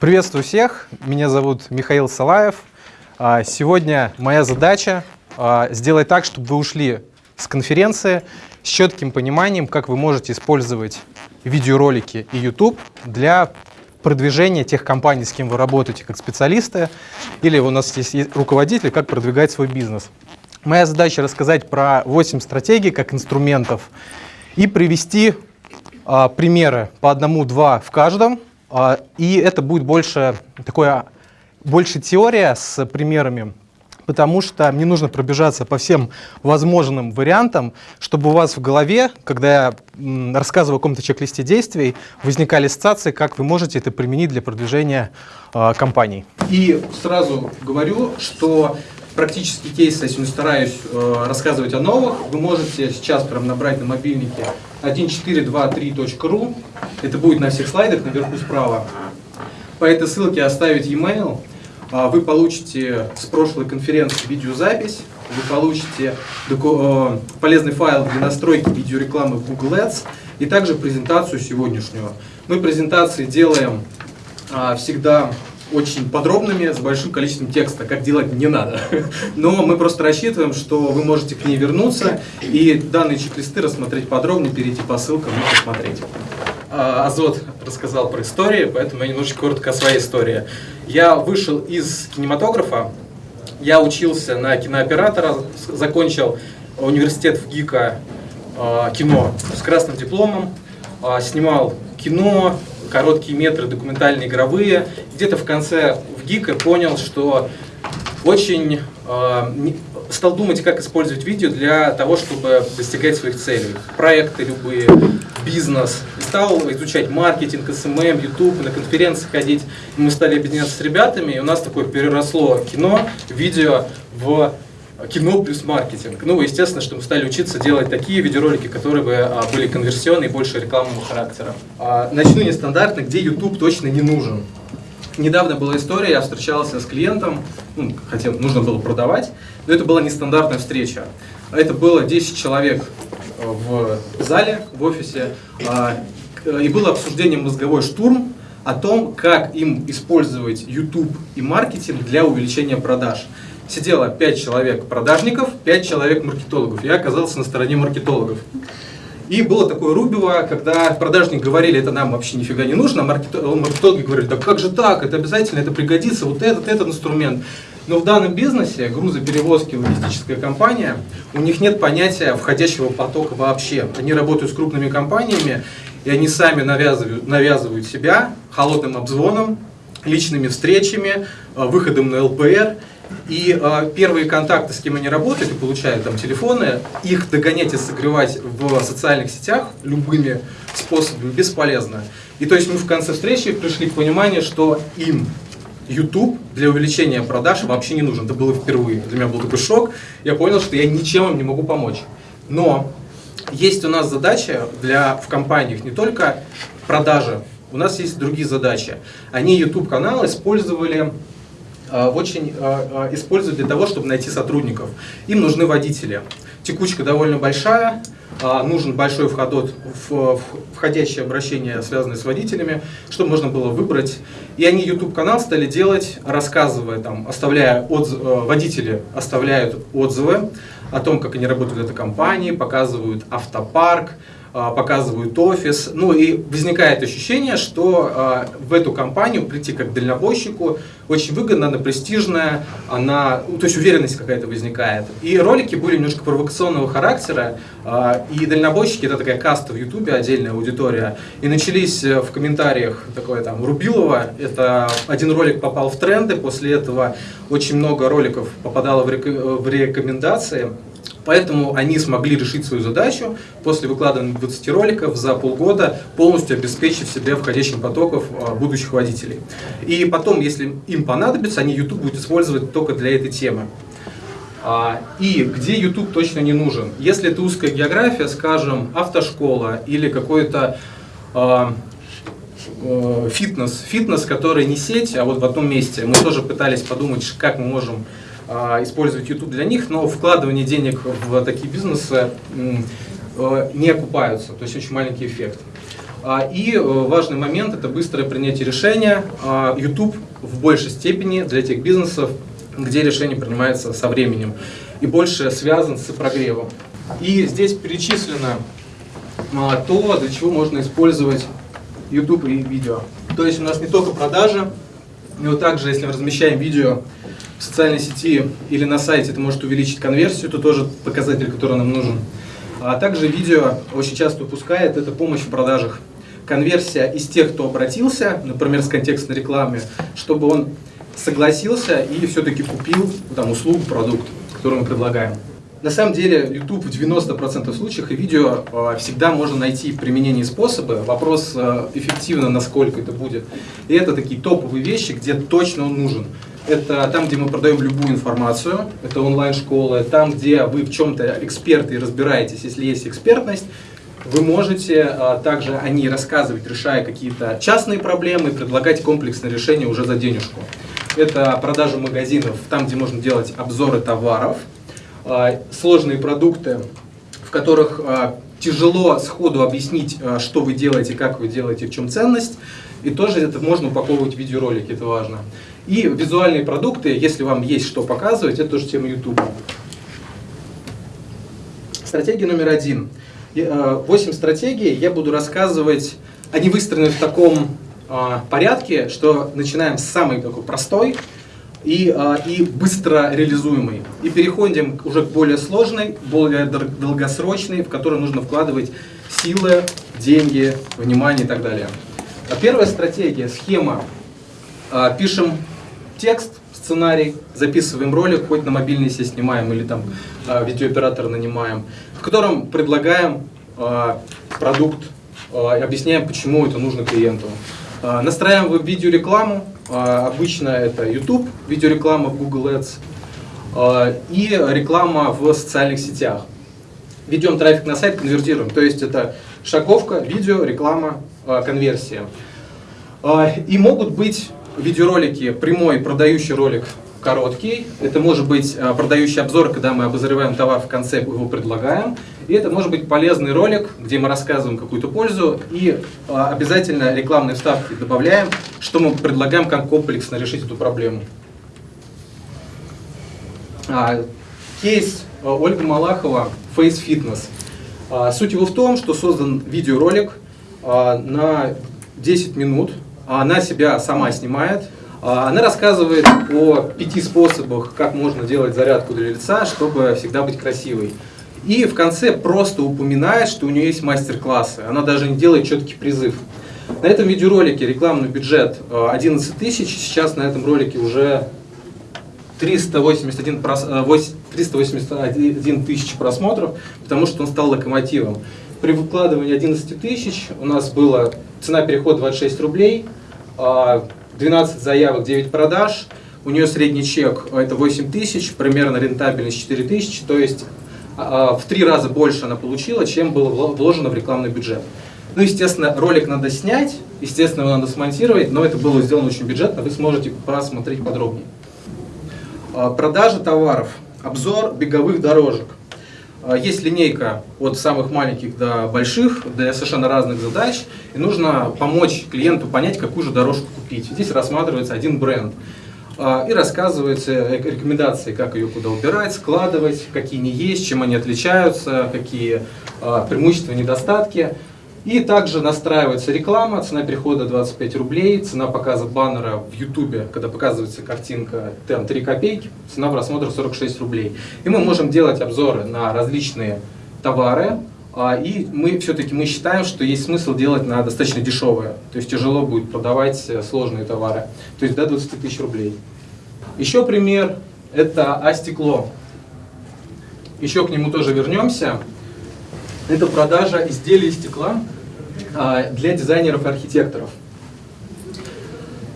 Приветствую всех, меня зовут Михаил Салаев. А, сегодня моя задача а, сделать так, чтобы вы ушли с конференции с четким пониманием, как вы можете использовать видеоролики и YouTube для продвижения тех компаний, с кем вы работаете как специалисты, или у нас есть руководитель, как продвигать свой бизнес. Моя задача рассказать про 8 стратегий как инструментов и привести а, примеры по одному-два в каждом. А, и это будет больше такое, больше теория с примерами, потому что мне нужно пробежаться по всем возможным вариантам, чтобы у вас в голове, когда я рассказываю о каком-то чек-листе действий, возникали ассоциации, как вы можете это применить для продвижения э, компаний. И сразу говорю, что практические кейсы, сегодня стараюсь э, рассказывать о новых, вы можете сейчас прям набрать на мобильнике 1423.ru, это будет на всех слайдах наверху справа. По этой ссылке оставить e-mail, а, вы получите с прошлой конференции видеозапись, вы получите э, полезный файл для настройки видеорекламы в Google Ads и также презентацию сегодняшнюю. Мы презентации делаем а, всегда очень подробными, с большим количеством текста, как делать не надо. Но мы просто рассчитываем, что вы можете к ней вернуться и данные чек-листы рассмотреть подробнее, перейти по ссылкам и посмотреть. А, Азот рассказал про истории, поэтому я немножечко коротко о своей истории. Я вышел из кинематографа, я учился на кинооператора, закончил университет в ГИКа а, кино с красным дипломом, а, снимал кино, короткие метры, документальные, игровые. Где-то в конце в ГИКа понял, что очень э, стал думать, как использовать видео для того, чтобы достигать своих целей. Проекты любые, бизнес. И стал изучать маркетинг, SMM, YouTube, на конференции ходить. И мы стали объединяться с ребятами, и у нас такое переросло кино, видео в кино плюс маркетинг. Ну, естественно, что мы стали учиться делать такие видеоролики, которые бы а, были конверсионные и больше рекламного характера. А, начну нестандартно, где YouTube точно не нужен. Недавно была история, я встречался с клиентом, ну, хотя нужно было продавать, но это была нестандартная встреча. Это было 10 человек э, в зале, в офисе, а, и было обсуждение «Мозговой штурм», о том, как им использовать YouTube и маркетинг для увеличения продаж сидело 5 человек продажников, 5 человек маркетологов. Я оказался на стороне маркетологов. И было такое рубило, когда продажники говорили, это нам вообще нифига не нужно, а маркетологи говорили, да как же так, это обязательно, это пригодится, вот этот, этот инструмент. Но в данном бизнесе, грузоперевозки, логистическая компания, у них нет понятия входящего потока вообще. Они работают с крупными компаниями, и они сами навязывают, навязывают себя холодным обзвоном, личными встречами, э, выходом на ЛПР. И э, первые контакты, с кем они работают и получают там телефоны, их догонять и согревать в социальных сетях любыми способами бесполезно. И то есть мы в конце встречи пришли к пониманию, что им YouTube для увеличения продаж вообще не нужен. Это было впервые. Для меня был такой шок. Я понял, что я ничем им не могу помочь. Но есть у нас задача для, в компаниях не только продажи, у нас есть другие задачи. Они YouTube-канал использовали очень э, э, используют для того, чтобы найти сотрудников. Им нужны водители. Текучка довольно большая, нужен большой входот входящее обращение, связанное с водителями, чтобы можно было выбрать. И они YouTube-канал стали делать, рассказывая, там, оставляя отзывы, водители оставляют отзывы о том, как они работают в этой компании, показывают автопарк, а, показывают офис. Ну и возникает ощущение, что а, в эту компанию прийти как дальнобойщику очень выгодно, она престижная, она, ну, то есть уверенность какая-то возникает. И ролики были немножко провокационного характера, а, и дальнобойщики, это такая каста в Ютубе, отдельная аудитория, и начались э, в комментариях такое там Рубилова, это один ролик попал в тренды, после этого очень много роликов попадало в рекомендации, Поэтому они смогли решить свою задачу после выкладывания 20 роликов за полгода, полностью обеспечив себе входящим потоков а, будущих водителей. И потом, если им понадобится, они YouTube будут использовать только для этой темы. А, и где YouTube точно не нужен? Если это узкая география, скажем, автошкола или какой-то а, э, фитнес, фитнес, который не сеть, а вот в одном месте. Мы тоже пытались подумать, как мы можем использовать YouTube для них, но вкладывание денег в такие бизнесы э, не окупаются, то есть очень маленький эффект. А, и э, важный момент – это быстрое принятие решения. А, YouTube в большей степени для тех бизнесов, где решение принимается со временем и больше связан с прогревом. И здесь перечислено а, то, для чего можно использовать YouTube и видео. То есть у нас не только продажа, но также, если мы размещаем видео в социальной сети или на сайте, это может увеличить конверсию, это тоже показатель, который нам нужен. А также видео очень часто упускает, это помощь в продажах. Конверсия из тех, кто обратился, например, с контекстной рекламы, чтобы он согласился и все-таки купил там, услугу, продукт, который мы предлагаем. На самом деле, YouTube в 90% случаев и видео э, всегда можно найти применение способы. Вопрос э, эффективно, насколько это будет. И это такие топовые вещи, где точно он нужен. Это там, где мы продаем любую информацию, это онлайн-школы, там, где вы в чем-то эксперты и разбираетесь, если есть экспертность, вы можете а, также о ней рассказывать, решая какие-то частные проблемы, предлагать комплексное решение уже за денежку. Это продажа магазинов, там, где можно делать обзоры товаров, а, сложные продукты, в которых а, тяжело сходу объяснить, а, что вы делаете, как вы делаете, в чем ценность. И тоже это можно упаковывать в видеоролики, это важно. И визуальные продукты, если вам есть что показывать, это тоже тема YouTube. Стратегия номер один. Восемь стратегий я буду рассказывать, они выстроены в таком порядке, что начинаем с самой такой простой, и, а, и быстро реализуемый. И переходим уже к более сложной, более долгосрочной, в которую нужно вкладывать силы, деньги, внимание и так далее. А первая стратегия, схема. А, пишем текст, сценарий, записываем ролик, хоть на мобильный себе снимаем или там видеооператора нанимаем, в котором предлагаем продукт, объясняем, почему это нужно клиенту. Настраиваем видеорекламу, а, обычно это YouTube, видеореклама в Google Ads а, и реклама в социальных сетях. Ведем трафик на сайт, конвертируем. То есть это шаговка, видео, реклама, а, конверсия. И могут быть видеоролики, прямой продающий ролик короткий. Это может быть продающий обзор, когда мы обозреваем товар в конце, его предлагаем. И это может быть полезный ролик, где мы рассказываем какую-то пользу и а, обязательно рекламные вставки добавляем, что мы предлагаем как комплексно решить эту проблему. А, кейс а, Ольга Малахова Face Fitness. А, суть его в том, что создан видеоролик а, на 10 минут. Она себя сама снимает, она рассказывает о пяти способах, как можно делать зарядку для лица, чтобы всегда быть красивой. И в конце просто упоминает, что у нее есть мастер-классы. Она даже не делает четкий призыв. На этом видеоролике рекламный бюджет 11 э, тысяч. Сейчас на этом ролике уже 381, 381 тысяч просмотров, потому что он стал локомотивом. При выкладывании 11 тысяч у нас была цена перехода 26 рублей, 12 э, заявок, 9 продаж. У нее средний чек э, это 8 тысяч, примерно рентабельность 4 тысячи, то есть а, в три раза больше она получила, чем было вложено в рекламный бюджет. Ну, естественно, ролик надо снять, естественно, его надо смонтировать, но это было сделано очень бюджетно, вы сможете просмотреть подробнее. А, продажа товаров, обзор беговых дорожек. А, есть линейка от самых маленьких до больших, для совершенно разных задач, и нужно помочь клиенту понять, какую же дорожку купить. Здесь рассматривается один бренд. А, и рассказываются рекомендации, как ее куда убирать, складывать, какие не есть, чем они отличаются, какие а, преимущества, недостатки. И также настраивается реклама, цена перехода 25 рублей, цена показа баннера в YouTube, когда показывается картинка, там 3 копейки, цена просмотра 46 рублей. И мы можем делать обзоры на различные товары, а, и мы все-таки мы считаем, что есть смысл делать на достаточно дешевые. То есть тяжело будет продавать э, сложные товары. То есть до 20 тысяч рублей. Еще пример – это А-стекло. Еще к нему тоже вернемся. Это продажа изделий из стекла а, для дизайнеров и архитекторов.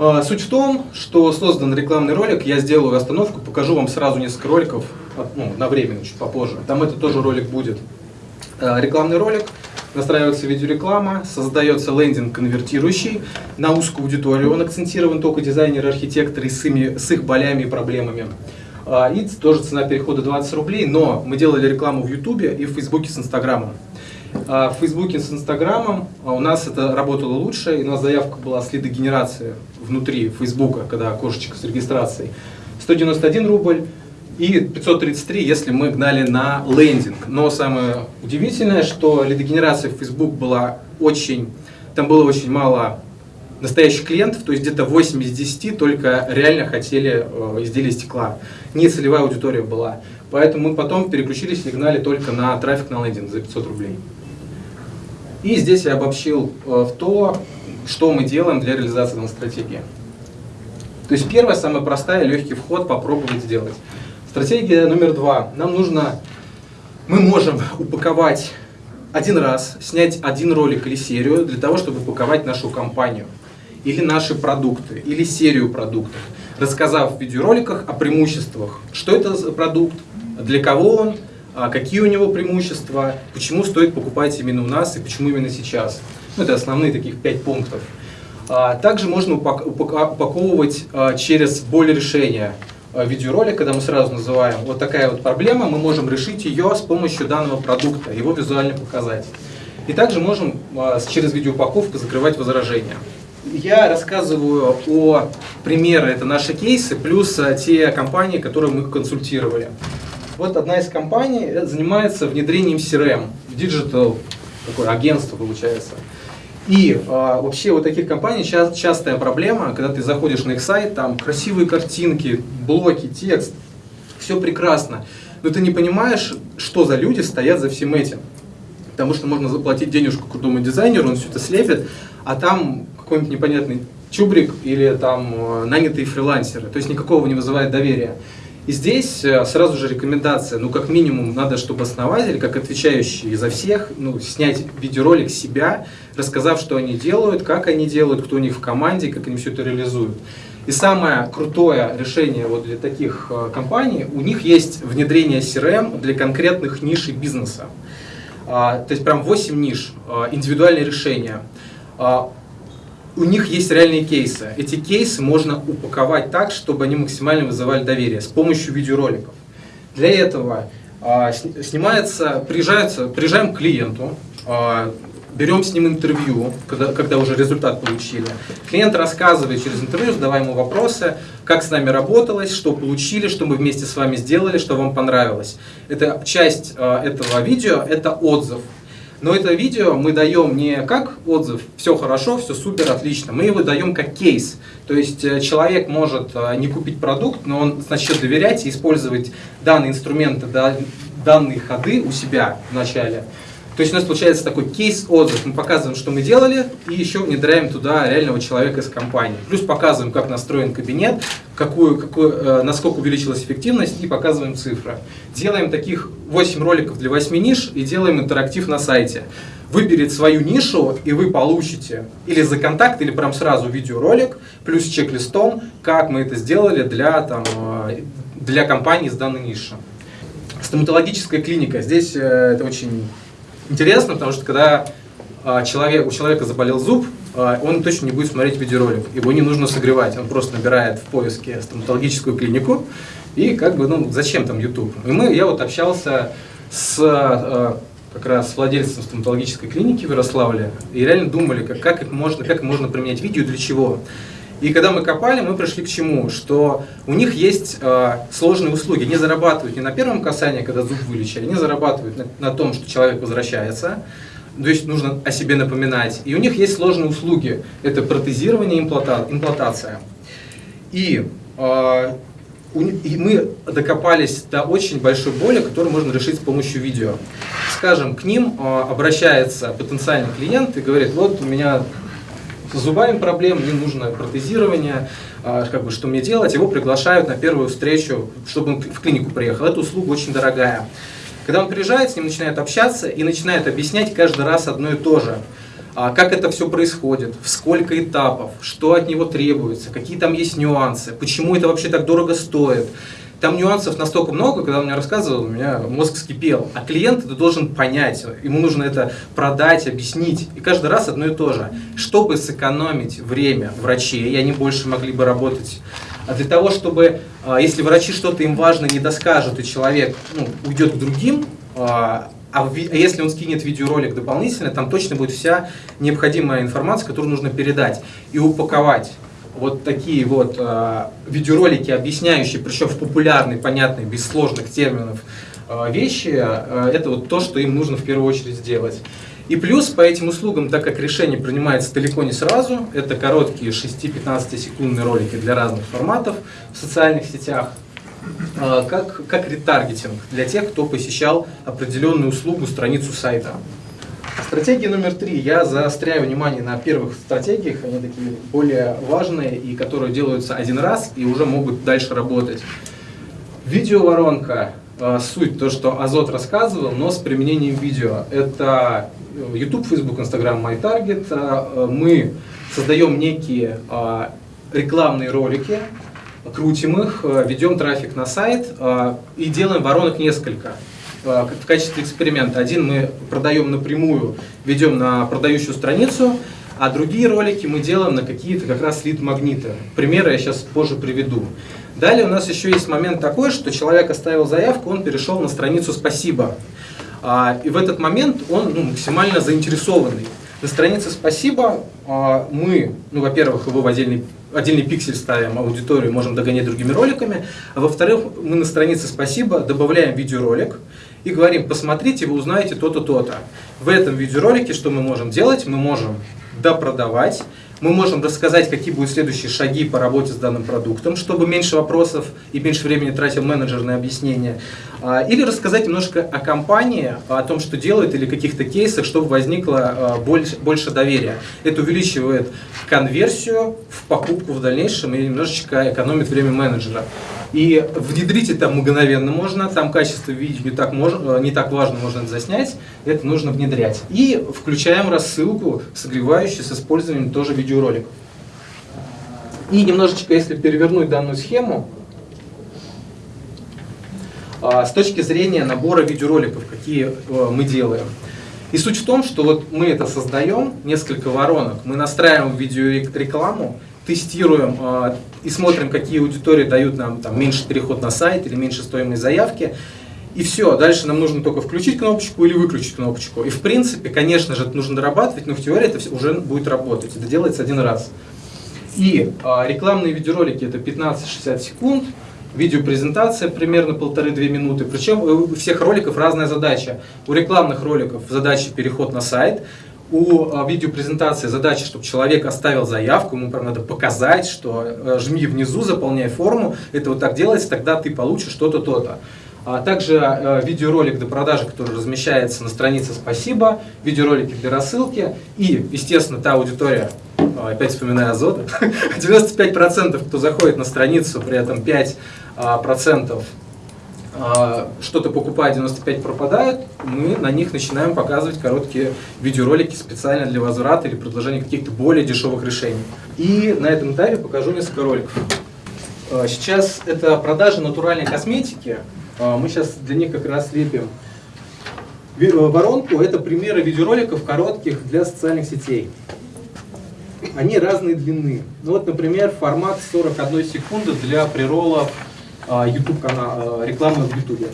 А, суть в том, что создан рекламный ролик, я сделаю остановку, покажу вам сразу несколько роликов, ну, время, чуть попозже. Там это тоже ролик будет. Э, рекламный ролик, настраивается видеореклама, создается лендинг конвертирующий на узкую аудиторию. Он акцентирован только дизайнеры, архитекторы с, ими, с их болями и проблемами. А, и тоже цена перехода 20 рублей, но мы делали рекламу в Ютубе и в Фейсбуке с Инстаграмом. А в Фейсбуке с Инстаграмом а у нас это работало лучше, и у нас заявка была с лидогенерации внутри Фейсбука, когда окошечко с регистрацией. 191 рубль и 533, если мы гнали на лендинг. Но самое удивительное, что лидогенерация в Facebook была очень, там было очень мало настоящих клиентов, то есть где-то 8 из 10 только реально хотели э, изделия стекла. Не целевая аудитория была. Поэтому мы потом переключились и гнали только на трафик на лендинг за 500 рублей. И здесь я обобщил э, в то, что мы делаем для реализации данной стратегии. То есть первая, самая простая, легкий вход попробовать сделать. Стратегия номер два. Нам нужно, мы можем упаковать один раз, снять один ролик или серию для того, чтобы упаковать нашу компанию или наши продукты, или серию продуктов, рассказав в видеороликах о преимуществах, что это за продукт, для кого он, а какие у него преимущества, почему стоит покупать именно у нас и почему именно сейчас. Ну, это основные таких пять пунктов. А, также можно упаковывать а, через боль решения видеоролик, когда мы сразу называем вот такая вот проблема, мы можем решить ее с помощью данного продукта, его визуально показать. И также можем через видеоупаковку закрывать возражения я рассказываю о примеры, это наши кейсы, плюс э, те компании, которые мы консультировали. Вот одна из компаний э, занимается внедрением CRM, digital, такое агентство получается. И а, вообще у таких компаний ча частая проблема, когда ты заходишь на их сайт, там красивые картинки, блоки, текст, все прекрасно, но ты не понимаешь, что за люди стоят за всем этим. Потому что можно заплатить денежку крутому дизайнеру, он все это слепит, а там какой-нибудь непонятный чубрик или там э, нанятые фрилансеры. То есть никакого не вызывает доверия. И здесь э, сразу же рекомендация, ну как минимум надо, чтобы основатель, как отвечающий за всех, ну, снять видеоролик себя, рассказав, что они делают, как они делают, кто у них в команде, как они все это реализуют. И самое крутое решение вот для таких э, компаний, у них есть внедрение CRM для конкретных ниш бизнеса. А, то есть прям 8 ниш, а, индивидуальные решения. У них есть реальные кейсы. Эти кейсы можно упаковать так, чтобы они максимально вызывали доверие с помощью видеороликов. Для этого э, снимается, приезжается, приезжаем к клиенту, э, берем с ним интервью, когда, когда уже результат получили. Клиент рассказывает через интервью, задавая ему вопросы, как с нами работалось, что получили, что мы вместе с вами сделали, что вам понравилось. Это часть э, этого видео, это отзыв. Но это видео мы даем не как отзыв, все хорошо, все супер, отлично. Мы его даем как кейс. То есть э, человек может э, не купить продукт, но он начнет доверять и использовать данные инструменты, данные ходы у себя в начале. То есть у нас получается такой кейс-отзыв. Мы показываем, что мы делали, и еще внедряем туда реального человека из компании. Плюс показываем, как настроен кабинет, какую, какую, э, насколько увеличилась эффективность, и показываем цифры. Делаем таких 8 роликов для 8 ниш и делаем интерактив на сайте. Выберите свою нишу, и вы получите или за контакт, или прям сразу видеоролик, плюс чек-листом, как мы это сделали для, там, э, для компании с данной ниши. Стоматологическая клиника. Здесь э, это очень интересно, потому что когда а, человек, у человека заболел зуб, а, он точно не будет смотреть видеоролик. Его не нужно согревать. Он просто набирает в поиске стоматологическую клинику и как бы, ну, зачем там YouTube? И мы, я вот общался с а, как раз с владельцем стоматологической клиники в Ярославле и реально думали, как, как, их можно, как можно применять видео для чего. И когда мы копали, мы пришли к чему? Что у них есть э, сложные услуги. Они зарабатывают не на первом касании, когда зуб вылечили, они зарабатывают на, на том, что человек возвращается, то есть нужно о себе напоминать. И у них есть сложные услуги. Это протезирование импланта, имплантация. И, э, у, и мы докопались до очень большой боли, которую можно решить с помощью видео. Скажем, к ним э, обращается потенциальный клиент и говорит, вот у меня с зубами проблем, мне нужно протезирование, а, как бы, что мне делать, его приглашают на первую встречу, чтобы он в клинику приехал. Эта услуга очень дорогая. Когда он приезжает, с ним начинает общаться и начинает объяснять каждый раз одно и то же. А, как это все происходит, в сколько этапов, что от него требуется, какие там есть нюансы, почему это вообще так дорого стоит. Там нюансов настолько много, когда он мне рассказывал, у меня мозг скипел. А клиент это должен понять, ему нужно это продать, объяснить. И каждый раз одно и то же. Чтобы сэкономить время врачей, и они больше могли бы работать а для того, чтобы, а, если врачи что-то им важно не доскажут, и человек ну, уйдет к другим, а, А, а если он скинет видеоролик дополнительно, там точно будет вся необходимая информация, которую нужно передать и упаковать. Вот такие вот э, видеоролики, объясняющие, причем в популярной, понятной, без сложных терминов, э, вещи, э, это вот то, что им нужно в первую очередь сделать. И плюс по этим услугам, так как решение принимается далеко не сразу, это короткие 6-15 секундные ролики для разных форматов в социальных сетях, а, как, как ретаргетинг для тех, кто посещал определенную услугу, страницу сайта. Стратегия номер три. Я заостряю внимание на первых стратегиях, они такие более важные и которые делаются один раз и уже могут дальше работать. Видеоворонка. А, суть то, что Азот рассказывал, но с применением видео. Это YouTube, Facebook, Instagram, MyTarget, а, мы создаем некие рекламные ролики, крутим их, ведем трафик на сайт и делаем воронок несколько в качестве эксперимента. Один мы продаем напрямую, ведем на продающую страницу, а другие ролики мы делаем на какие-то как раз лид-магниты. Примеры я сейчас позже приведу. Далее у нас еще есть момент такой, что человек оставил заявку, он перешел на страницу «Спасибо». А, и в этот момент он ну, максимально заинтересованный. На странице «Спасибо» а, мы, ну, во-первых, его в отдельный, отдельный пиксель ставим, аудиторию можем догонять другими роликами, а во-вторых, мы на странице «Спасибо» добавляем видеоролик и говорим, посмотрите, вы узнаете то-то, то-то. В этом видеоролике что мы можем делать? Мы можем допродавать, мы можем рассказать, какие будут следующие шаги по работе с данным продуктом, чтобы меньше вопросов и меньше времени тратил менеджер на объяснение. А, или рассказать немножко о компании, о том, что делает, или каких-то кейсах, чтобы возникло а, больше, больше доверия. Это увеличивает конверсию в покупку в дальнейшем и немножечко экономит время менеджера. И внедрить это мгновенно можно, там качество видео не так, можно, не так важно, можно это заснять, это нужно внедрять. И включаем рассылку, согревающую с использованием тоже видеороликов. И немножечко, если перевернуть данную схему, а, с точки зрения набора видеороликов, какие э, мы делаем. И суть в том, что вот мы это создаем, несколько воронок, мы настраиваем видеорекламу, тестируем э, и смотрим, какие аудитории дают нам там, меньше переход на сайт или меньше стоимость заявки. И все, дальше нам нужно только включить кнопочку или выключить кнопочку. И в принципе, конечно же, это нужно дорабатывать, но в теории это уже будет работать. Это делается один раз. И э, рекламные видеоролики это 15-60 секунд, видеопрезентация примерно полторы-две минуты. Причем у всех роликов разная задача. У рекламных роликов задача переход на сайт, у а, видеопрезентации задача, чтобы человек оставил заявку, ему прям надо показать, что э, жми внизу, заполняй форму, это вот так делается, тогда ты получишь что-то, то-то. А также э, видеоролик до продажи, который размещается на странице «Спасибо», видеоролики для рассылки и, естественно, та аудитория, а, опять вспоминаю Азот, 95% кто заходит на страницу, при этом 5% а, что-то покупая, 95 пропадают, мы на них начинаем показывать короткие видеоролики специально для возврата или предложения каких-то более дешевых решений. И на этом этапе покажу несколько роликов. А, сейчас это продажа натуральной косметики. А, мы сейчас для них как раз лепим воронку. Это примеры видеороликов коротких для социальных сетей. Они разной длины. Ну вот, например, формат 41 секунды для приролов а, YouTube канал, а, рекламы в YouTube.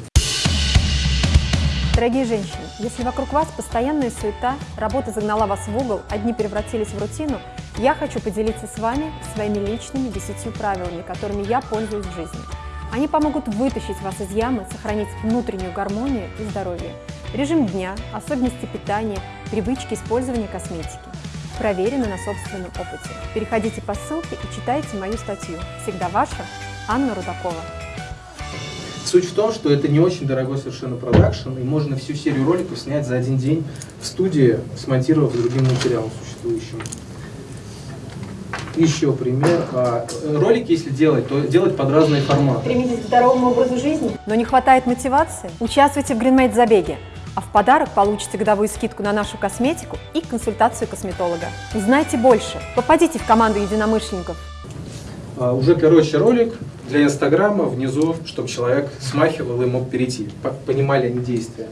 Дорогие женщины, если вокруг вас постоянная суета, работа загнала вас в угол, а дни превратились в рутину, я хочу поделиться с вами своими личными десятью правилами, которыми я пользуюсь в жизни. Они помогут вытащить вас из ямы, сохранить внутреннюю гармонию и здоровье. Режим дня, особенности питания, привычки использования косметики. Проверены на собственном опыте. Переходите по ссылке и читайте мою статью. Всегда ваша Анна Рудакова. Суть в том, что это не очень дорогой совершенно продакшн, и можно всю серию роликов снять за один день в студии, смонтировав другим материалом существующим. Еще пример. А, ролики, если делать, то делать под разные форматы. Стремитесь к здоровому образу жизни, но не хватает мотивации? Участвуйте в GreenMate забеге. А в подарок получите годовую скидку на нашу косметику и консультацию косметолога. Узнайте больше. Попадите в команду единомышленников. А, уже короче ролик для Инстаграма внизу, чтобы человек смахивал и мог перейти, понимали они действия.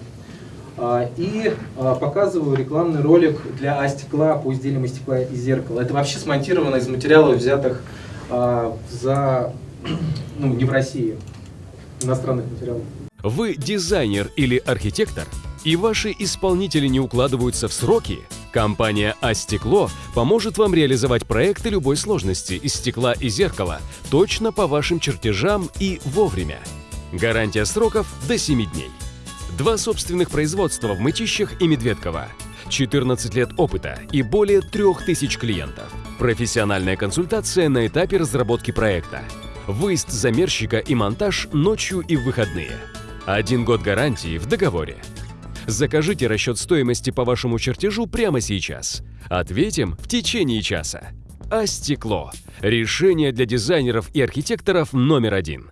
А, и а, показываю рекламный ролик для А-стекла по изделиям из стекла и зеркала. Это вообще смонтировано из материалов, взятых за, ну, не в России, иностранных материалов. Вы дизайнер или архитектор? и ваши исполнители не укладываются в сроки, компания «А-стекло» поможет вам реализовать проекты любой сложности из стекла и зеркала точно по вашим чертежам и вовремя. Гарантия сроков до 7 дней. Два собственных производства в Мытищах и Медведково. 14 лет опыта и более 3000 клиентов. Профессиональная консультация на этапе разработки проекта. Выезд замерщика и монтаж ночью и в выходные. Один год гарантии в договоре. Закажите расчет стоимости по вашему чертежу прямо сейчас. Ответим в течение часа. А стекло – решение для дизайнеров и архитекторов номер один.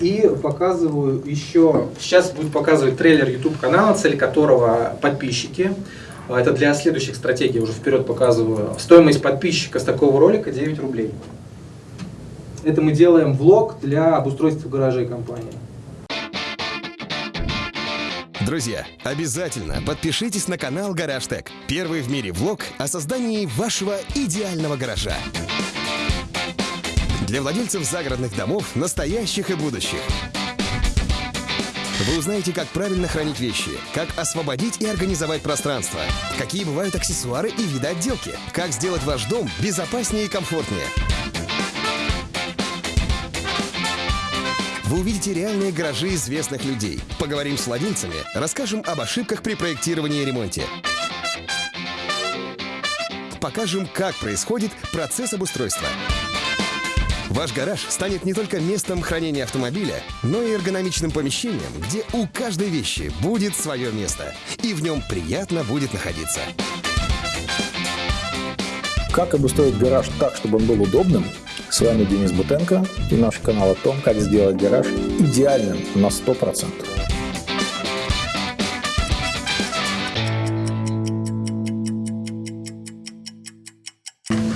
И показываю еще, сейчас буду показывать трейлер YouTube канала, цель которого подписчики. А, Это для следующих стратегий, уже вперед показываю. Стоимость подписчика с такого ролика 9 рублей. Это мы делаем влог для обустройства гаражей компании. Друзья, обязательно подпишитесь на канал Гараж Тек. Первый в мире влог о создании вашего идеального гаража. Для владельцев загородных домов, настоящих и будущих. Вы узнаете, как правильно хранить вещи, как освободить и организовать пространство, какие бывают аксессуары и виды отделки, как сделать ваш дом безопаснее и комфортнее. Вы увидите реальные гаражи известных людей. Поговорим с владельцами, расскажем об ошибках при проектировании и ремонте. Покажем, как происходит процесс обустройства. Ваш гараж станет не только местом хранения автомобиля, но и эргономичным помещением, где у каждой вещи будет свое место, и в нем приятно будет находиться. Как обустроить гараж так, чтобы он был удобным? С вами Денис Бутенко и наш канал о том, как сделать гараж идеальным на 100%.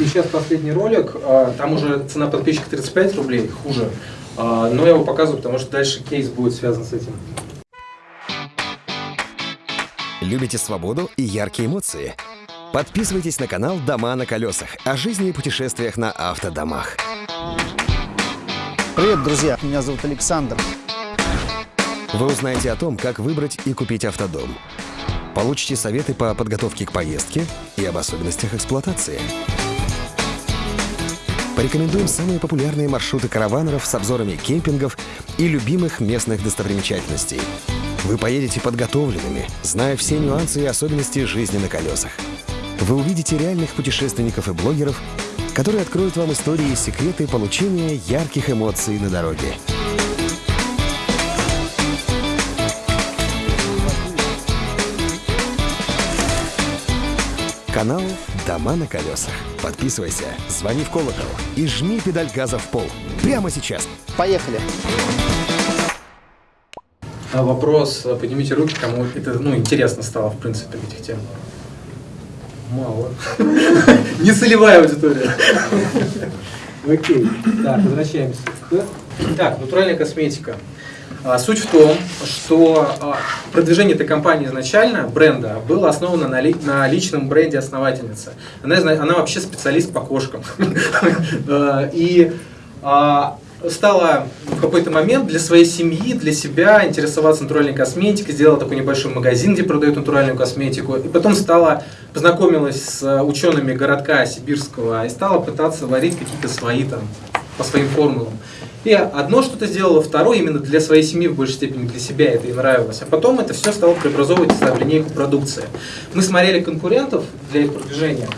И сейчас последний ролик, а, там уже цена подписчика 35 рублей, хуже. А, Но я его показываю, потому что дальше кейс будет связан с этим. Любите свободу и яркие эмоции? Подписывайтесь на канал «Дома на колесах» о жизни и путешествиях на автодомах. Привет, друзья! Меня зовут Александр. Вы узнаете о том, как выбрать и купить автодом. Получите советы по подготовке к поездке и об особенностях эксплуатации. Порекомендуем самые популярные маршруты караванеров с обзорами кемпингов и любимых местных достопримечательностей. Вы поедете подготовленными, зная все нюансы и особенности жизни на колесах. Вы увидите реальных путешественников и блогеров, которые откроют вам истории и секреты получения ярких эмоций на дороге. Канал «Дома на колесах». Подписывайся, звони в колокол и жми педаль газа в пол. Прямо сейчас. Поехали! А Вопрос, поднимите руки, кому это ну, интересно стало, в принципе, этих тем. Мало. Не целевая аудитория. Окей. Так, возвращаемся. Так, натуральная косметика. А, Суть в том, что а, продвижение этой компании изначально, бренда, было основано на, ли- на личном бренде основательницы. Она, она вообще специалист по кошкам. А, И стала в какой-то момент для своей семьи, для себя интересоваться натуральной косметикой, сделала такой небольшой магазин, где продают натуральную косметику, и потом стала, познакомилась с учеными городка сибирского и стала пытаться варить какие-то свои там, по своим формулам. И одно что-то сделала, второе именно для своей семьи в большей степени, для себя это ей нравилось. А потом это все стало преобразовываться в линейку продукции. Мы смотрели конкурентов для их продвижения,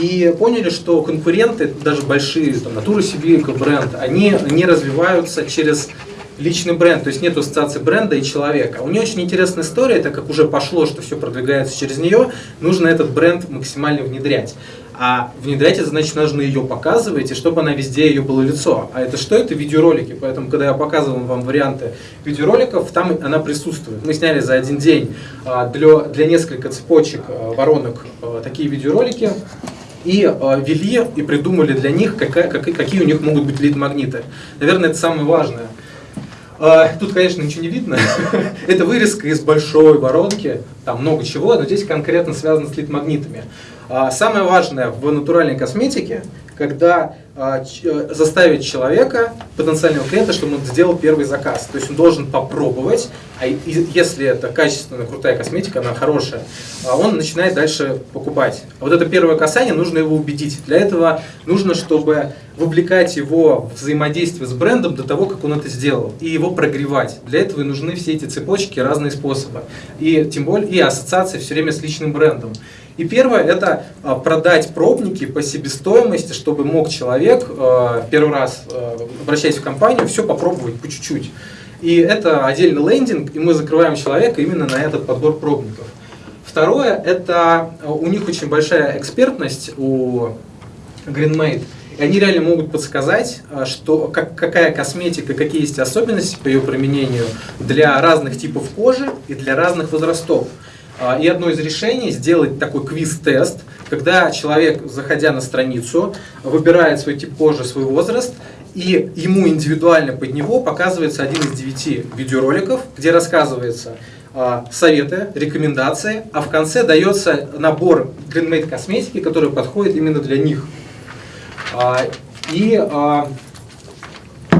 и поняли, что конкуренты, даже большие, там, Натура Сибирка, бренд, они не развиваются через личный бренд, то есть нет ассоциации бренда и человека. У нее очень интересная история, так как уже пошло, что все продвигается через нее, нужно этот бренд максимально внедрять. А внедрять это значит, нужно ее показывать, и чтобы она везде ее было лицо. А это что? Это видеоролики. Поэтому, когда я показывал вам варианты видеороликов, там она присутствует. Мы сняли за один день а, для, для нескольких цепочек а, воронок а, такие видеоролики и э, ввели и придумали для них, какие у них могут быть лид-магниты. Наверное, это самое важное. Э, Тут, конечно, ничего не видно. Это вырезка из большой воронки, там много чего, но здесь конкретно связано с лид-магнитами. А Самое важное в натуральной косметике когда а, э, заставить человека, потенциального клиента, чтобы он сделал первый заказ. То есть он должен попробовать, а если это качественная, крутая косметика, она хорошая, а он начинает дальше покупать. А вот это первое касание, нужно его убедить. Для этого нужно, чтобы вовлекать его в взаимодействие с брендом до того, как он это сделал, и его прогревать. Для этого и нужны все эти цепочки, разные способы. И тем более и ассоциации все время с личным брендом. И первое это а, продать пробники по себестоимости, чтобы мог человек а, первый раз а, обращаясь в компанию, все попробовать по чуть-чуть. И это отдельный лендинг, и мы закрываем человека именно на этот подбор пробников. Второе, это у них очень большая экспертность у GreenMade. И они реально могут подсказать, что, как, какая косметика, какие есть особенности по ее применению для разных типов кожи и для разных возрастов. А, И одно из решений сделать такой квиз-тест, когда человек, заходя на страницу, выбирает свой тип кожи, свой возраст, и ему индивидуально под него показывается один из девяти видеороликов, где рассказывается а, советы, рекомендации, а в конце дается набор GreenMade косметики, который подходит именно для них. А, И,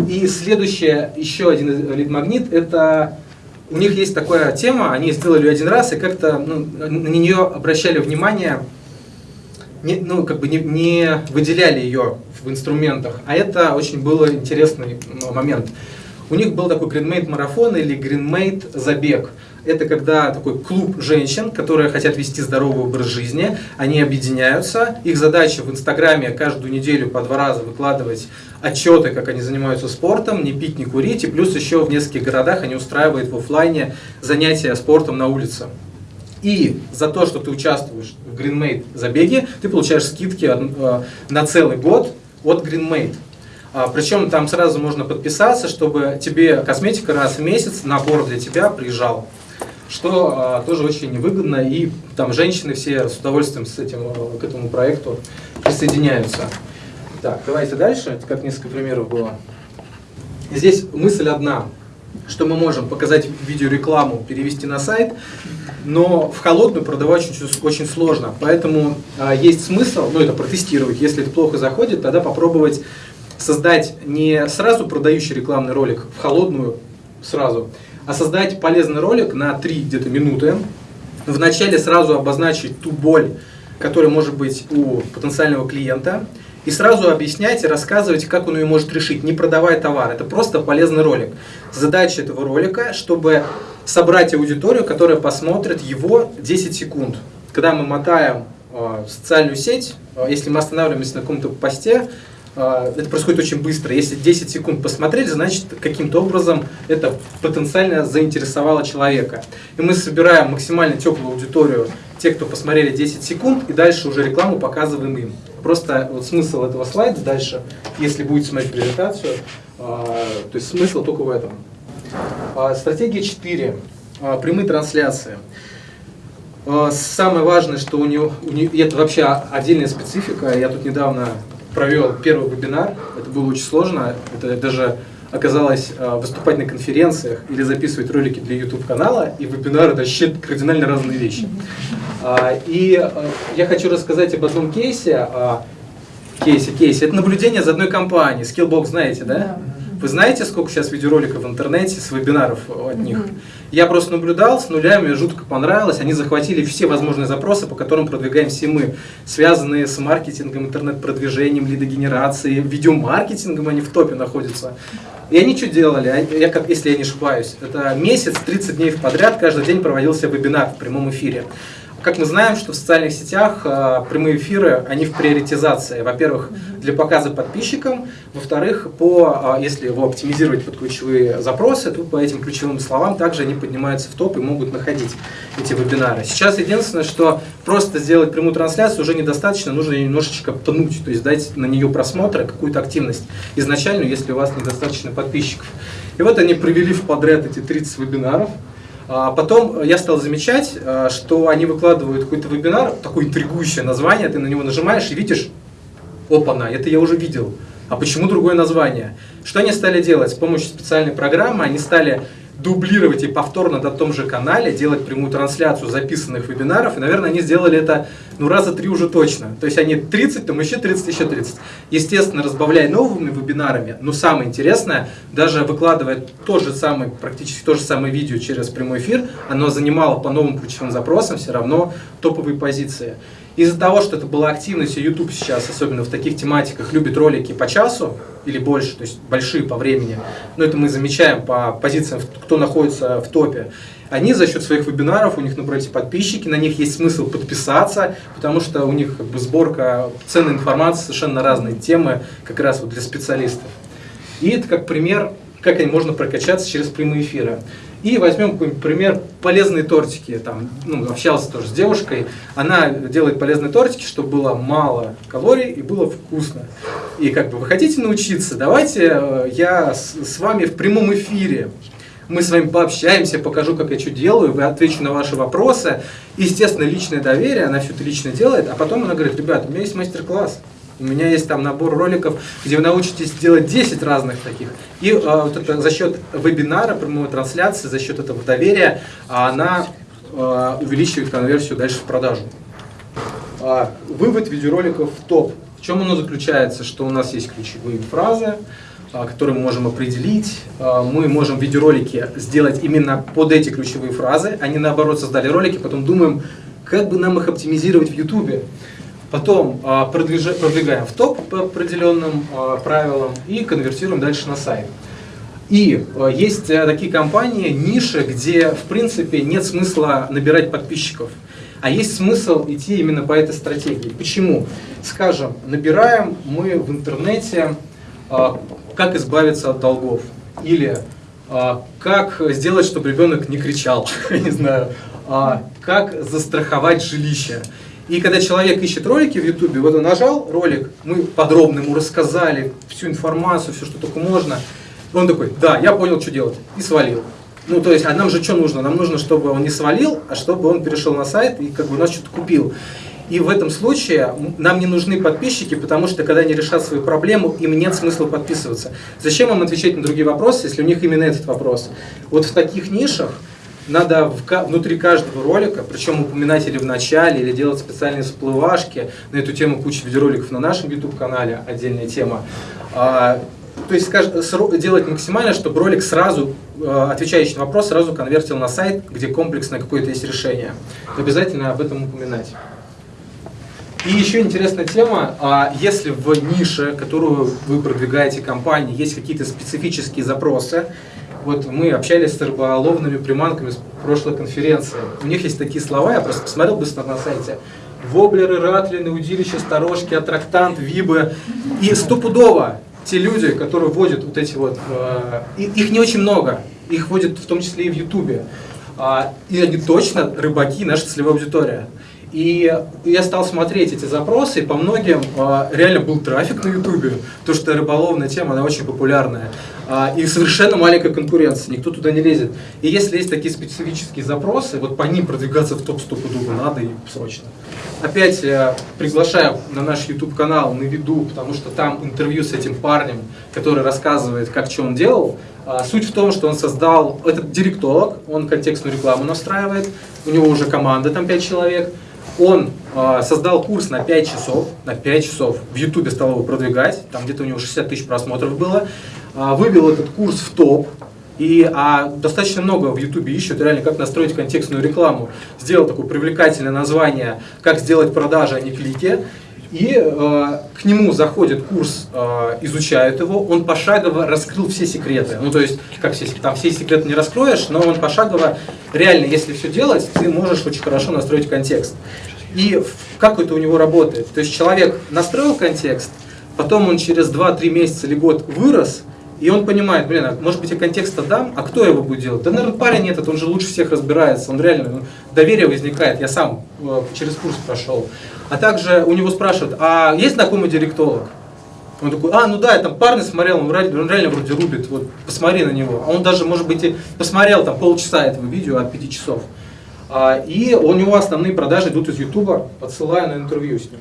и следующее, еще один лид-магнит, это у них есть такая тема, они сделали ее один раз и как-то ну, на нее обращали внимание, не, ну, как бы не, не выделяли ее в инструментах. А это очень был интересный момент. У них был такой GreenMate марафон или GreenMate забег. Это когда такой клуб женщин, которые хотят вести здоровый образ жизни, они объединяются. Их задача в Инстаграме каждую неделю по два раза выкладывать отчеты, как они занимаются спортом, не пить, не курить. И плюс еще в нескольких городах они устраивают в офлайне занятия спортом на улице. И за то, что ты участвуешь в GreenMate забеге, ты получаешь скидки э, на целый год от GreenMate. А, Причем там сразу можно подписаться, чтобы тебе косметика раз в месяц, набор для тебя приезжал. Что а, тоже очень выгодно, и там женщины все с удовольствием с этим, а, к этому проекту присоединяются. Так, давайте дальше, Это как несколько примеров было. Здесь мысль одна, что мы можем показать видеорекламу, перевести на сайт, но в холодную продавать очень, очень сложно. Поэтому а, есть смысл, ну это протестировать, если это плохо заходит, тогда попробовать создать не сразу продающий рекламный ролик в холодную сразу, а создать полезный ролик на 3 где-то минуты. Вначале сразу обозначить ту боль, которая может быть у потенциального клиента, и сразу объяснять и рассказывать, как он ее может решить, не продавая товар. Это просто полезный ролик. Задача этого ролика, чтобы собрать аудиторию, которая посмотрит его 10 секунд. Когда мы мотаем э, социальную сеть, э, если мы останавливаемся на каком-то посте, это происходит очень быстро. Если 10 секунд посмотрели, значит каким-то образом это потенциально заинтересовало человека. И мы собираем максимально теплую аудиторию, те, кто посмотрели 10 секунд, и дальше уже рекламу показываем им. Просто вот смысл этого слайда дальше, если будете смотреть презентацию, э, то есть смысл только в этом. А, Стратегия 4. А, Прямые трансляции. А, Самое важное, что у нее, у нее это вообще отдельная специфика. Я тут недавно провел первый вебинар. Это было очень сложно. Это даже оказалось а, выступать на конференциях или записывать ролики для YouTube канала и вебинары это вообще кардинально разные вещи. А, И а, я хочу рассказать об одном кейсе. Кейсе, кейсе. Это наблюдение за одной компанией. Skillbox знаете, да? Вы знаете, сколько сейчас видеороликов в интернете с вебинаров от них? Я просто наблюдал с нуля, мне жутко понравилось. Они захватили все возможные запросы, по которым продвигаем все мы, связанные с маркетингом, интернет-продвижением, лидогенерацией, видеомаркетингом, они в топе находятся. И они что делали? Я, как, если я не ошибаюсь, это месяц, 30 дней подряд, каждый день проводился вебинар в прямом эфире. Как мы знаем, что в социальных сетях э, прямые эфиры, они в приоритизации. Во-первых, для показа подписчикам, во-вторых, по, э, если его оптимизировать под ключевые запросы, то по этим ключевым словам также они поднимаются в топ и могут находить эти вебинары. Сейчас единственное, что просто сделать прямую трансляцию уже недостаточно, нужно немножечко пнуть, то есть дать на нее просмотры, какую-то активность изначальную, если у вас недостаточно подписчиков. И вот они провели в подряд эти 30 вебинаров. А Потом я стал замечать, а, что они выкладывают какой-то вебинар, такое интригующее название, ты на него нажимаешь и видишь, опа-на, это я уже видел. А почему другое название? Что они стали делать? С помощью специальной программы они стали дублировать и повторно на том же канале делать прямую трансляцию записанных вебинаров. И, наверное, они сделали это ну, раза три уже точно. То есть они 30, там еще 30, еще 30. Естественно, разбавляя новыми вебинарами, но самое интересное, даже выкладывая то же самое, практически то же самое видео через прямой эфир, оно занимало по новым ключевым запросам все равно топовые позиции. Из-за того, что это была активность, и YouTube сейчас, особенно в таких тематиках, любит ролики по часу или больше, то есть большие по времени, но это мы замечаем по позициям, кто находится в топе, они за счет своих вебинаров, у них напротив подписчики, на них есть смысл подписаться, потому что у них как бы, сборка ценной информации совершенно разные темы, как раз вот для специалистов. И это как пример, как можно прокачаться через прямые эфиры. И возьмем какой-нибудь пример полезные тортики. Там, ну, общался тоже с девушкой. Она делает полезные тортики, чтобы было мало калорий и было вкусно. И как бы вы хотите научиться, давайте э, я с, с вами в прямом эфире. Мы с вами пообщаемся, покажу, как я что делаю, вы отвечу на ваши вопросы. Естественно, личное доверие, она все это лично делает, а потом она говорит, ребят, у меня есть мастер-класс, у меня есть там набор роликов, где вы научитесь делать 10 разных таких. И э, вот это, за счет вебинара, прямой трансляции, за счет этого доверия, она э, увеличивает конверсию дальше в продажу. Э, вывод видеороликов в топ. В чем оно заключается? Что у нас есть ключевые фразы, которые мы можем определить. Мы можем видеоролики сделать именно под эти ключевые фразы, а не наоборот создали ролики, потом думаем, как бы нам их оптимизировать в YouTube. Потом а, продвигаем в топ по определенным а, правилам и конвертируем дальше на сайт. И а, есть э, такие компании, ниши, где в принципе нет смысла набирать подписчиков. А есть смысл идти именно по этой стратегии. Почему? Скажем, набираем мы в интернете, как избавиться от долгов. Или как сделать, чтобы ребенок не кричал. Не знаю. Как застраховать жилище. И когда человек ищет ролики в Ютубе, вот он нажал ролик, мы подробно ему рассказали всю информацию, все, что только можно. Он такой, да, я понял, что делать, и свалил. Ну, то есть, а нам же что нужно? Нам нужно, чтобы он не свалил, а чтобы он перешел на сайт и как бы у нас что-то купил. И в этом случае нам не нужны подписчики, потому что когда они решат свою проблему, им нет смысла подписываться. Зачем им отвечать на другие вопросы, если у них именно этот вопрос? Вот в таких нишах надо в, внутри каждого ролика, причем упоминать или в начале, или делать специальные всплывашки. На эту тему куча видеороликов на нашем YouTube-канале, отдельная тема. А, то есть делать максимально, чтобы ролик сразу, а, отвечающий на вопрос, сразу конвертил на сайт, где комплексное какое-то есть решение. Обязательно об этом упоминать. И еще интересная тема, а если в нише, которую вы продвигаете компании, есть какие-то специфические запросы, вот мы общались с рыболовными приманками с прошлой конференции. У них есть такие слова, я просто посмотрел быстро на сайте. Воблеры, ратлины, удилища, сторожки, аттрактант, вибы. И стопудово те люди, которые вводят вот эти вот, э, их не очень много, их вводят в том числе и в Ютубе. Э, и они точно рыбаки, наша целевая аудитория. И я стал смотреть эти запросы, и по многим э, реально был трафик на Ютубе, потому что рыболовная тема, она очень популярная. Э, и совершенно маленькая конкуренция, никто туда не лезет. И если есть такие специфические запросы, вот по ним продвигаться в топ стопудово надо и срочно. Опять э, приглашаю на наш YouTube канал на виду, потому что там интервью с этим парнем, который рассказывает, как что он делал. А, суть в том, что он создал, этот директолог, он контекстную рекламу настраивает, у него уже команда, там 5 человек, он э, создал курс на 5 часов, на 5 часов в Ютубе стал его продвигать, там где-то у него 60 тысяч просмотров было, э, вывел этот курс в топ, и а, достаточно много в Ютубе ищут реально, как настроить контекстную рекламу. Сделал такое привлекательное название «Как сделать продажи, а не клики». И э, к нему заходит курс, э, изучают его, он пошагово раскрыл все секреты. Ну, то есть, как все, там все секреты не раскроешь, но он пошагово, реально, если все делать, ты можешь очень хорошо настроить контекст. И как это у него работает? То есть, человек настроил контекст, потом он через 2-3 месяца или год вырос, и он понимает, блин, а может быть я контекст дам, а кто его будет делать? Да, наверное, парень этот, он же лучше всех разбирается, он реально, ну, доверие возникает, я сам э, через курс прошел. А также у него спрашивают, а есть знакомый директолог? Он такой, а, ну да, я там парня смотрел, он реально, он реально вроде рубит, вот посмотри на него. А он даже, может быть, и посмотрел там полчаса этого видео от 5 часов. А, и у него основные продажи идут из Ютуба, подсылая на интервью с ним.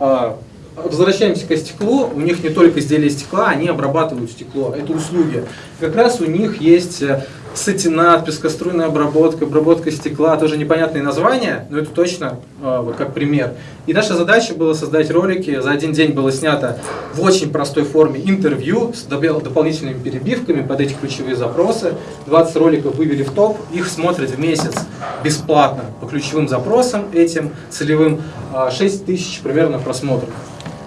А, возвращаемся к стеклу. У них не только изделия стекла, они обрабатывают стекло. Это услуги. Как раз у них есть э, сатинат, пескоструйная обработка, обработка стекла, тоже непонятные названия, но это точно э, вот как пример. И наша задача была создать ролики. За один день было снято в очень простой форме интервью с дополнительными перебивками под эти ключевые запросы. 20 роликов вывели в топ, их смотрят в месяц бесплатно по ключевым запросам этим целевым 6 тысяч примерно просмотров.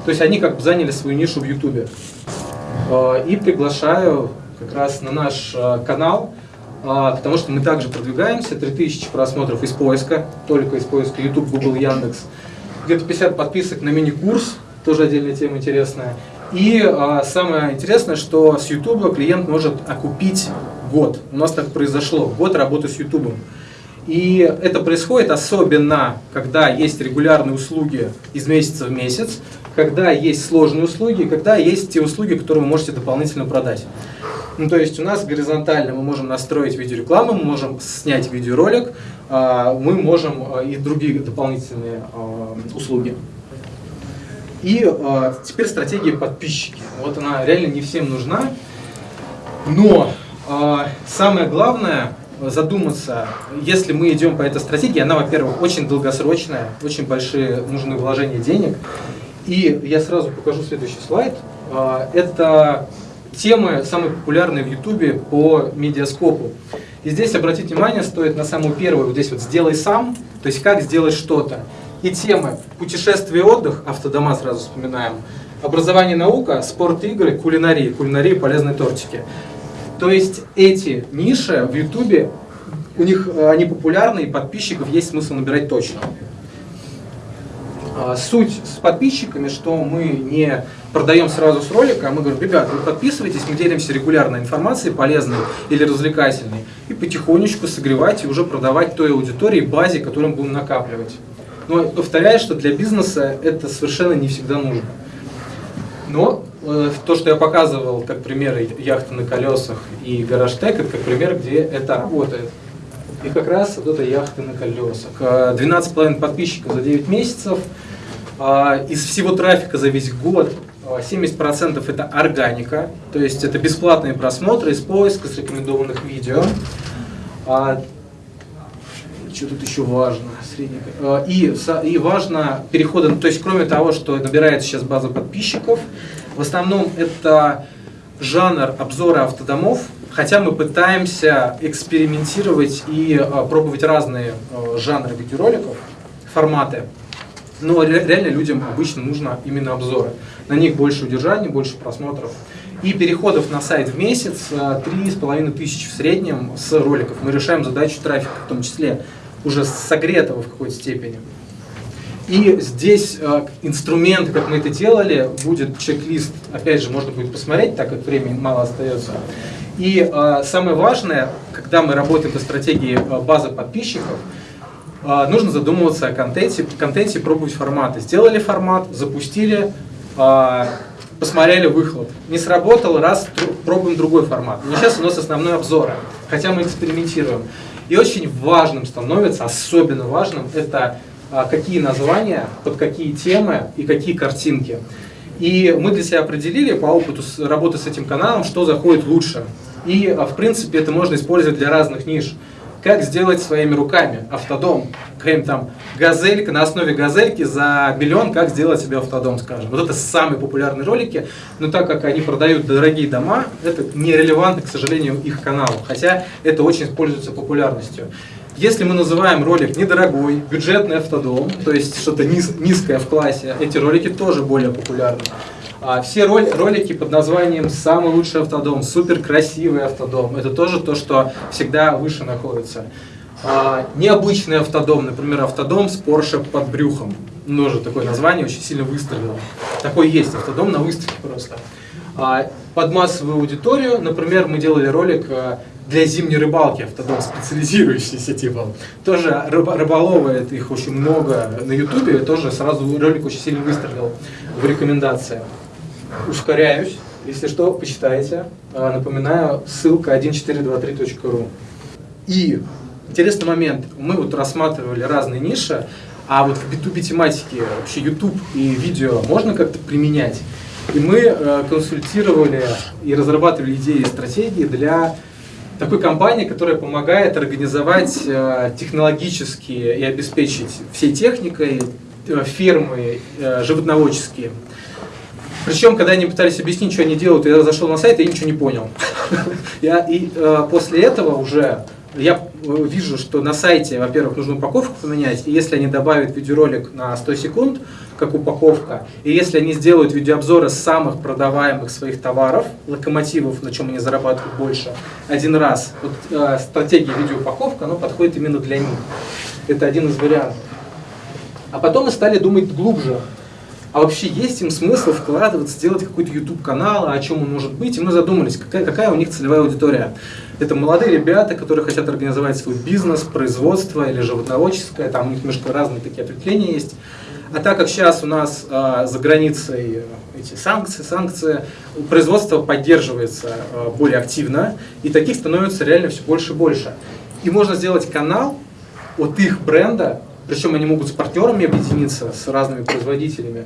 То есть они как бы заняли свою нишу в YouTube. Э, и приглашаю как раз на наш э, канал, э, потому что мы также продвигаемся, 3000 просмотров из поиска, только из поиска YouTube, Google, Яндекс. Где-то 50 подписок на мини-курс, тоже отдельная тема интересная. И самое интересное, что с YouTube клиент может окупить год. У нас так произошло, год работы с YouTube. И это происходит особенно, когда есть регулярные услуги из месяца в месяц, когда есть сложные услуги, когда есть те услуги, которые вы можете дополнительно продать. Ну, то есть у нас горизонтально мы можем настроить видеорекламу, мы можем снять видеоролик, а, мы можем а, и другие дополнительные а, услуги. И теперь стратегия подписчики. Вот она реально не всем нужна, но самое главное задуматься, если мы идем по этой стратегии, она, во-первых, очень долгосрочная, очень большие нужны вложения денег, и я сразу покажу следующий слайд. А, это темы, самые популярные в YouTube по медиаскопу. И здесь обратить внимание стоит на самую первую, вот здесь вот «сделай сам», то есть как сделать что-то. И темы «путешествие и отдых», автодома сразу вспоминаем, «образование и наука», «спорт и игры», «кулинария», «кулинария» полезные тортики. То есть эти ниши в YouTube, у них они популярны, и подписчиков есть смысл набирать точно. А, суть с подписчиками, что мы не продаем сразу с ролика, а мы говорим, ребят, вы подписывайтесь, мы делимся регулярной информацией, полезной или развлекательной, и потихонечку согревать и уже продавать той аудитории, базе, которую мы будем накапливать. Но повторяю, что для бизнеса это совершенно не всегда нужно. Но э, то, что я показывал как примеры яхты на колесах и гараж тек, это как пример, где это работает. И как раз вот эта яхта на колесах. 12,5 подписчиков за 9 месяцев, а, из всего трафика за весь год 70% а, это органика, то есть это бесплатные просмотры из поиска, с рекомендованных видео. А, что тут еще важно? И, и важно переходы, то есть кроме того, что набирается сейчас база подписчиков, в основном это жанр обзора автодомов, хотя мы пытаемся экспериментировать и пробовать разные жанры видеороликов, форматы. Но реально людям обычно нужно именно обзоры. На них больше удержания, больше просмотров. И переходов на сайт в месяц 3,5 э, тысячи в среднем с роликов. Мы решаем задачу трафика, в том числе уже согретого в какой-то степени. И здесь э, инструменты, как мы это делали, будет чек-лист, опять же, можно будет посмотреть, так как времени мало остается. И э, самое важное, когда мы работаем по стратегии э, базы подписчиков, а, нужно задумываться о контенте, контенте пробовать форматы. Сделали формат, запустили, а, посмотрели выхлоп. Не сработал, раз, пробуем другой формат. Но сейчас у нас основной обзор, хотя мы экспериментируем. И очень важным становится, особенно важным, это а, какие названия, под какие темы и какие картинки. И мы для себя определили по опыту работы с этим каналом, что заходит лучше. И, в принципе, это можно использовать для разных ниш как сделать своими руками автодом. Какая-нибудь там газелька, на основе газельки за миллион, как сделать себе автодом, скажем. Вот это самые популярные ролики, но так как они продают дорогие дома, это нерелевантно, к сожалению, их каналу, хотя это очень используется популярностью. Если мы называем ролик недорогой, бюджетный автодом, то есть что-то низ, низкое в классе, эти ролики тоже более популярны. А все ролики под названием «Самый лучший автодом», «Супер красивый автодом» — это тоже то, что всегда выше находится. А, необычный автодом, например, автодом с Porsche под брюхом. Тоже такое название очень сильно выстрелило. Такой есть автодом на выставке просто. А, под массовую аудиторию, например, мы делали ролик а, для зимней рыбалки автодом, специализирующийся типа. Тоже рыболовы, их очень много на ютубе, тоже сразу ролик очень сильно выстрелил в рекомендациях ускоряюсь. Если что, почитайте. А, напоминаю, ссылка 1423.ru. И интересный момент. Мы вот рассматривали разные ниши, а вот в B2B тематике вообще YouTube и видео можно как-то применять. И мы э, консультировали и разрабатывали идеи и стратегии для такой компании, которая помогает организовать э, технологические и обеспечить всей техникой э, фермы животноводческие. Причем, когда они пытались объяснить, что они делают, я зашел на сайт и ничего не понял. Я, и э, после этого уже я э, вижу, что на сайте, во-первых, нужно упаковку поменять, и если они добавят видеоролик на 100 секунд, как упаковка, и если они сделают видеообзоры самых продаваемых своих товаров, локомотивов, на чем они зарабатывают больше, один раз, вот э, стратегия видеоупаковка, она подходит именно для них. Это один из вариантов. А потом мы стали думать глубже, а вообще есть им смысл вкладываться, сделать какой-то YouTube-канал, о чем он может быть? И мы задумались, какая, какая у них целевая аудитория. Это молодые ребята, которые хотят организовать свой бизнес, производство или животноводческое, там у них немножко разные такие ответвления есть. А так как сейчас у нас э, за границей э, эти санкции, санкции, производство поддерживается э, более активно, и таких становится реально все больше и больше. И можно сделать канал от их бренда, причем они могут с партнерами объединиться, с разными производителями,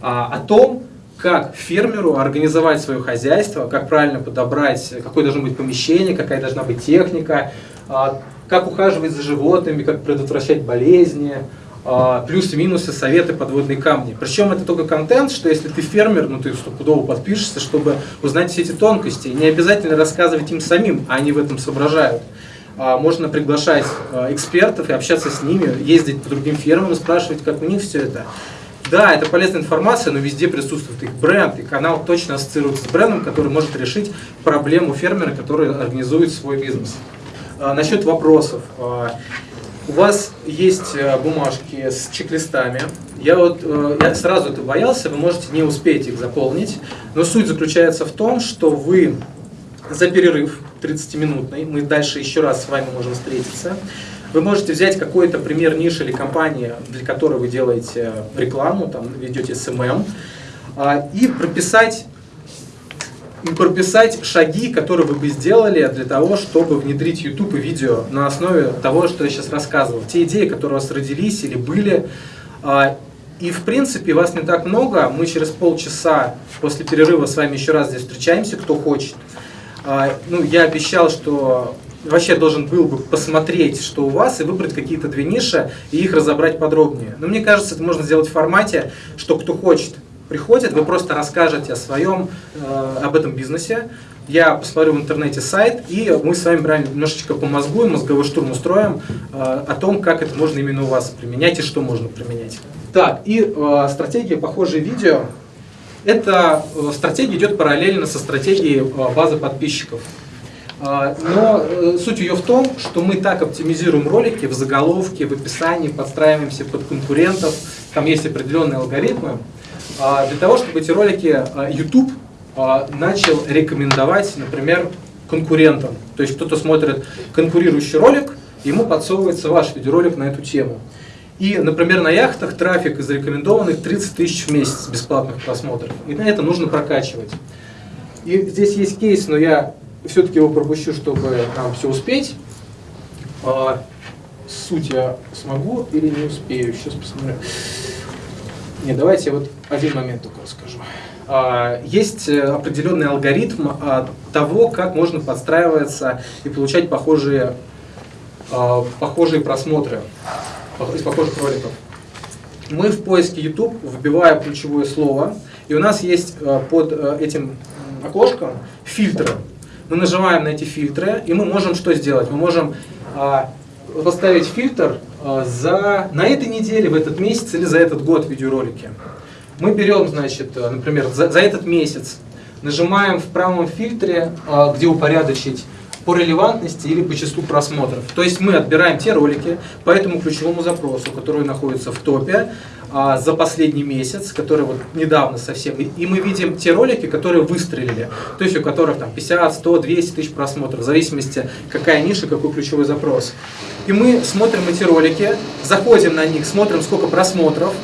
а, о том, как фермеру организовать свое хозяйство, как правильно подобрать, какое должно быть помещение, какая должна быть техника, а, как ухаживать за животными, как предотвращать болезни, а, плюсы-минусы, советы, подводные камни. Причем это только контент, что если ты фермер, ну ты стопудово подпишешься, чтобы узнать все эти тонкости. не обязательно рассказывать им самим, а они в этом соображают. А, можно приглашать экспертов и общаться с ними, ездить по другим фермам, спрашивать, как у них все это. Да, это полезная информация, но везде присутствует их бренд, и канал точно ассоциируется с брендом, который может решить проблему фермера, который организует свой бизнес. А, насчет вопросов. А, у вас есть э, бумажки с чек-листами. Я вот э, я сразу это боялся, вы можете не успеть их заполнить, но суть заключается в том, что вы за перерыв 30-минутный, мы дальше еще раз с вами можем встретиться, вы можете взять какой-то пример ниши или компании, для которой вы делаете рекламу, там ведете SMM, а, и прописать прописать шаги, которые вы бы сделали для того, чтобы внедрить YouTube и видео на основе того, что я сейчас рассказывал. Те идеи, которые у вас родились или были. А, и в принципе вас не так много. Мы через полчаса после перерыва с вами еще раз здесь встречаемся, кто хочет. А, ну, я обещал, что вообще должен был бы посмотреть, что у вас, и выбрать какие-то две ниши, и их разобрать подробнее. Но мне кажется, это можно сделать в формате, что кто хочет, приходит, вы просто расскажете о своем, э, об этом бизнесе. Я посмотрю в интернете сайт, и мы с вами прям немножечко помозгуем, мозговой штурм устроим э, о том, как это можно именно у вас применять и что можно применять. Так, и э, стратегия похожие видео. Эта э, стратегия идет параллельно со стратегией э, базы подписчиков. А, но э, суть ее в том, что мы так оптимизируем ролики в заголовке, в описании, подстраиваемся под конкурентов, там есть определенные алгоритмы, а, для того, чтобы эти ролики а, YouTube начал рекомендовать, например, конкурентам. То есть кто-то смотрит конкурирующий ролик, ему подсовывается ваш видеоролик на эту тему. И, например, на яхтах трафик из рекомендованных 30 тысяч в месяц бесплатных просмотров. И на это нужно прокачивать. И здесь есть кейс, но я все-таки его пропущу, чтобы нам все успеть. А, суть я смогу или не успею. Сейчас посмотрю. Не, давайте вот один момент только расскажу. А, есть э, определенный алгоритм а, того, как можно подстраиваться и получать похожие, а, похожие просмотры из похожих роликов. Мы в поиске YouTube вбиваем ключевое слово, и у нас есть э, под э, этим окошком фильтры мы нажимаем на эти фильтры, и мы можем что сделать? Мы можем а, поставить фильтр а, за, на этой неделе, в этот месяц или за этот год видеоролики. Мы берем, значит, э, например, за, за этот месяц, нажимаем в правом фильтре, где упорядочить по релевантности или по числу просмотров. То есть мы отбираем те ролики по этому ключевому запросу, который находится в топе, а, за последний месяц, который вот недавно совсем, и мы видим те ролики, которые выстрелили, то есть у которых там 50, 100, 200 тысяч просмотров, в зависимости какая ниша, какой ключевой запрос. И мы смотрим эти ролики, заходим на них, смотрим сколько просмотров,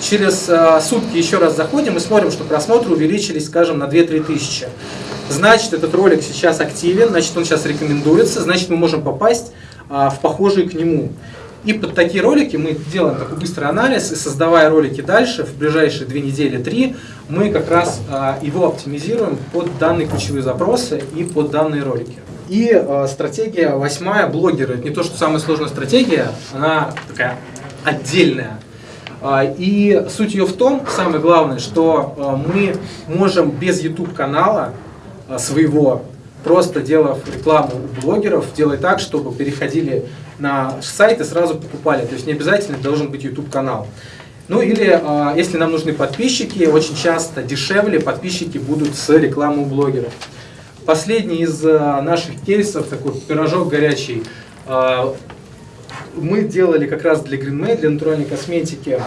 через а, сутки еще раз заходим и смотрим, что просмотры увеличились, скажем, на 2-3 тысячи. Значит, этот ролик сейчас активен, значит, он сейчас рекомендуется, значит, мы можем попасть а, в похожие к нему. И под такие ролики мы делаем такой быстрый анализ, и создавая ролики дальше, в ближайшие две недели, три, мы как раз а, его оптимизируем под данные ключевые запросы и под данные ролики. И а, стратегия восьмая, блогеры. Это не то, что самая сложная стратегия, она такая отдельная. А, И суть ее в том, самое главное, что а, мы можем без YouTube-канала а, своего, просто делав рекламу у блогеров, делать так, чтобы переходили на сайт и сразу покупали. То есть не обязательно должен быть YouTube-канал. Ну или, если нам нужны подписчики, очень часто дешевле подписчики будут с рекламы у блогеров. Последний из наших кейсов, такой пирожок горячий, мы делали как раз для GreenMade, для натуральной косметики,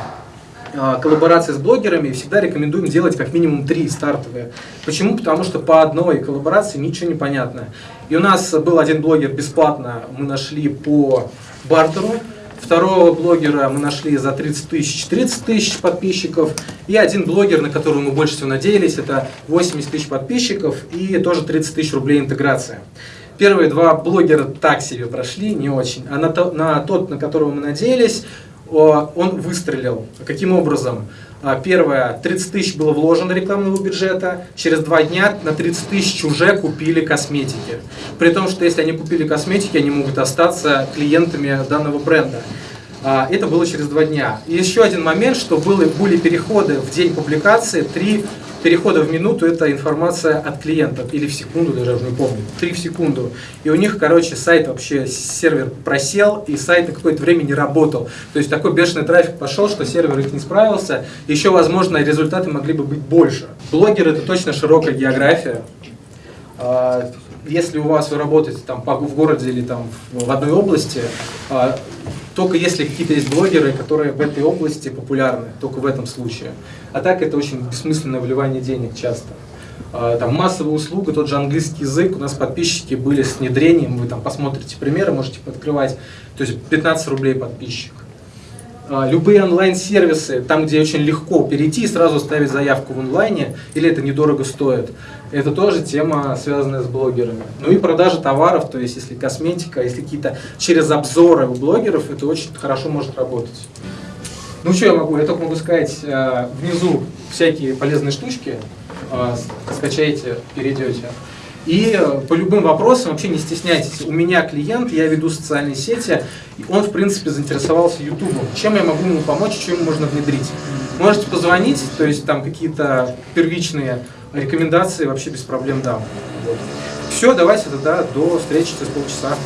а, коллаборации с блогерами, всегда рекомендуем делать как минимум три стартовые. Почему? Потому что по одной коллаборации ничего не понятно. И у нас был один блогер бесплатно, мы нашли по бартеру, Второго блогера мы нашли за 30 тысяч, 30 тысяч подписчиков. И один блогер, на которого мы больше всего надеялись, это 80 тысяч подписчиков и тоже 30 тысяч рублей интеграция. Первые два блогера так себе прошли, не очень. А на, то, на тот, на которого мы надеялись, он выстрелил. Каким образом? А, Первое, 30 тысяч было вложено рекламного бюджета, через два дня на 30 тысяч уже купили косметики. При том, что если они купили косметики, они могут остаться клиентами данного бренда. А, Это было через два дня. И еще один момент, что были, были переходы в день публикации, три перехода в минуту это информация от клиентов, или в секунду, даже уже не помню, три в секунду. И у них, короче, сайт вообще, сервер просел, и сайт на какое-то время не работал. То есть такой бешеный трафик пошел, что сервер их не справился. Еще, возможно, результаты могли бы быть больше. Блогер это точно широкая география. А, Если у вас вы работаете там в городе или там в в одной области, а, только если какие-то есть блогеры, которые в этой области популярны, только в этом случае. А так это очень бессмысленное вливание денег часто. А, Там массовая услуга, тот же английский язык, у нас подписчики были с внедрением, вы там посмотрите примеры, можете открывать, то есть 15 рублей подписчик. А, Любые онлайн-сервисы, там, где очень легко перейти и сразу ставить заявку в онлайне, или это недорого стоит, это тоже тема, связанная с блогерами. Ну и продажа товаров, то есть если косметика, если какие-то через обзоры у блогеров, это очень хорошо может работать. Ну что я могу, я только могу сказать, э, внизу всякие полезные штучки, э, скачайте, перейдете. И э, по любым вопросам вообще не стесняйтесь. У меня клиент, я веду социальные сети, и он, в принципе, заинтересовался Ютубом. Чем я могу ему помочь, что ему можно внедрить? Можете позвонить, то есть там какие-то первичные Рекомендации вообще без проблем дам. Вот. Все, давайте тогда до встречи через полчаса.